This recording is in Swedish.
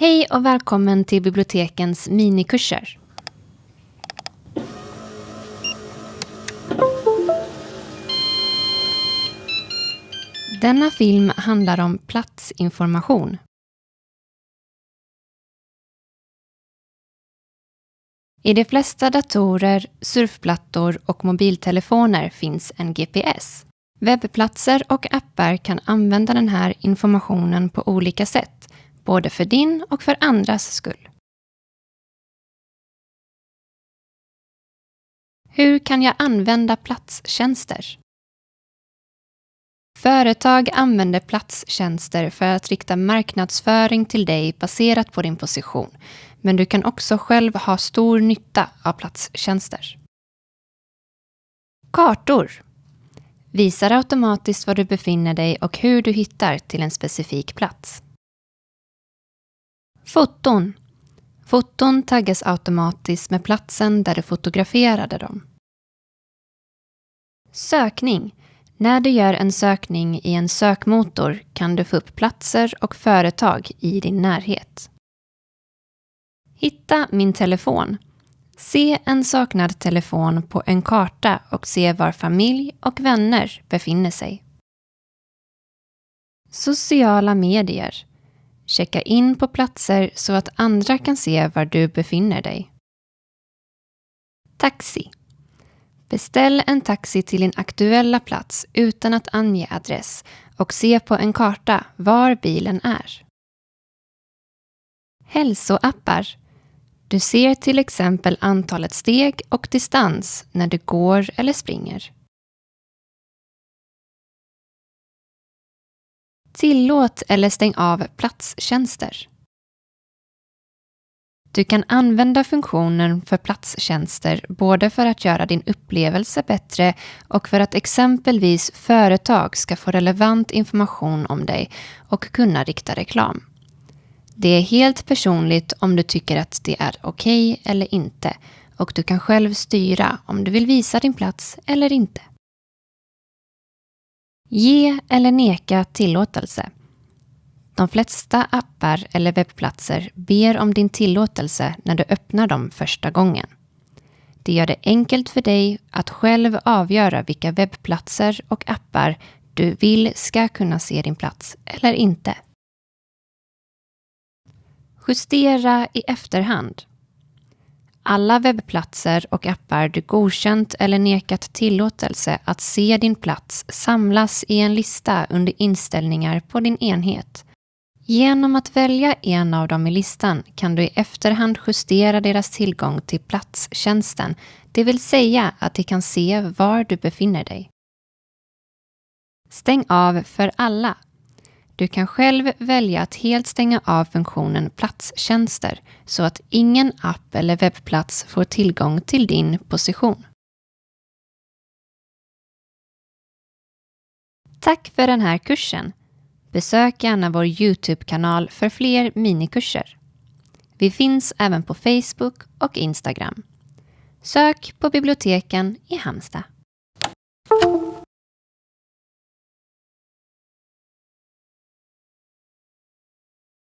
Hej och välkommen till bibliotekens minikurser. Denna film handlar om platsinformation. I de flesta datorer, surfplattor och mobiltelefoner finns en GPS. Webbplatser och appar kan använda den här informationen på olika sätt, både för din och för andras skull. Hur kan jag använda platstjänster? Företag använder platstjänster för att rikta marknadsföring till dig baserat på din position, men du kan också själv ha stor nytta av platstjänster. Kartor visar automatiskt var du befinner dig och hur du hittar till en specifik plats. Foton Foton taggas automatiskt med platsen där du fotograferade dem. Sökning när du gör en sökning i en sökmotor kan du få upp platser och företag i din närhet. Hitta min telefon. Se en saknad telefon på en karta och se var familj och vänner befinner sig. Sociala medier. Checka in på platser så att andra kan se var du befinner dig. Taxi. Beställ en taxi till din aktuella plats utan att ange adress och se på en karta var bilen är. Hälsoappar. Du ser till exempel antalet steg och distans när du går eller springer. Tillåt eller stäng av platstjänster. Du kan använda funktionen för platstjänster både för att göra din upplevelse bättre och för att exempelvis företag ska få relevant information om dig och kunna rikta reklam. Det är helt personligt om du tycker att det är okej okay eller inte och du kan själv styra om du vill visa din plats eller inte. Ge eller neka tillåtelse. De flesta appar eller webbplatser ber om din tillåtelse när du öppnar dem första gången. Det gör det enkelt för dig att själv avgöra vilka webbplatser och appar du vill ska kunna se din plats eller inte. Justera i efterhand. Alla webbplatser och appar du godkänt eller nekat tillåtelse att se din plats samlas i en lista under inställningar på din enhet Genom att välja en av dem i listan kan du i efterhand justera deras tillgång till platstjänsten, det vill säga att de kan se var du befinner dig. Stäng av för alla. Du kan själv välja att helt stänga av funktionen platstjänster så att ingen app eller webbplats får tillgång till din position. Tack för den här kursen! Besök gärna vår Youtube-kanal för fler minikurser. Vi finns även på Facebook och Instagram. Sök på biblioteken i Halmstad.